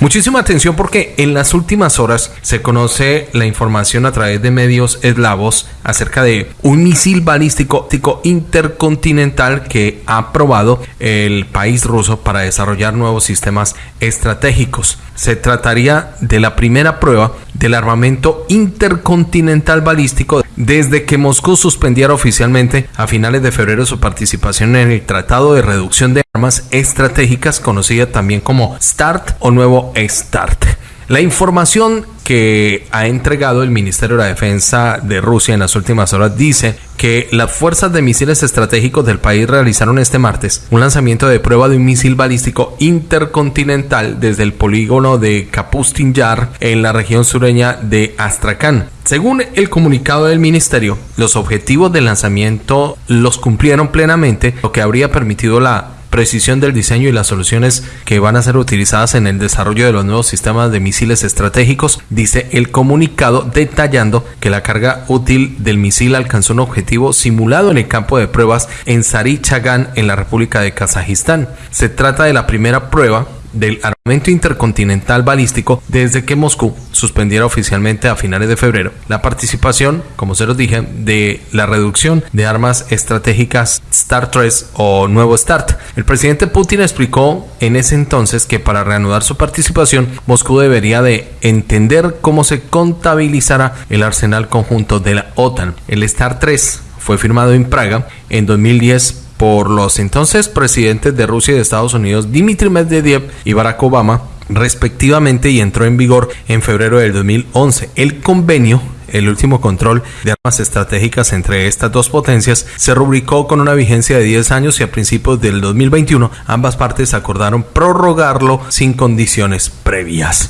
Muchísima atención porque en las últimas horas se conoce la información a través de medios eslavos acerca de un misil balístico intercontinental que ha probado el país ruso para desarrollar nuevos sistemas estratégicos. Se trataría de la primera prueba del armamento intercontinental balístico desde que Moscú suspendiera oficialmente a finales de febrero su participación en el Tratado de Reducción de Armas Estratégicas, conocida también como START o nuevo START. La información que ha entregado el Ministerio de la Defensa de Rusia en las últimas horas dice que las fuerzas de misiles estratégicos del país realizaron este martes un lanzamiento de prueba de un misil balístico intercontinental desde el polígono de Kapustin Yar en la región sureña de Astrakhan. Según el comunicado del ministerio, los objetivos del lanzamiento los cumplieron plenamente, lo que habría permitido la precisión del diseño y las soluciones que van a ser utilizadas en el desarrollo de los nuevos sistemas de misiles estratégicos, dice el comunicado detallando que la carga útil del misil alcanzó un objetivo simulado en el campo de pruebas en Sarichagan en la República de Kazajistán. Se trata de la primera prueba del armamento intercontinental balístico desde que Moscú suspendiera oficialmente a finales de febrero la participación, como se los dije, de la reducción de armas estratégicas START 3 o nuevo START. El presidente Putin explicó en ese entonces que para reanudar su participación, Moscú debería de entender cómo se contabilizará el arsenal conjunto de la OTAN. El START 3 fue firmado en Praga en 2010 por los entonces presidentes de Rusia y de Estados Unidos, Dmitry Medvedev y Barack Obama, respectivamente, y entró en vigor en febrero del 2011. El convenio el último control de armas estratégicas entre estas dos potencias se rubricó con una vigencia de 10 años y a principios del 2021 ambas partes acordaron prorrogarlo sin condiciones previas.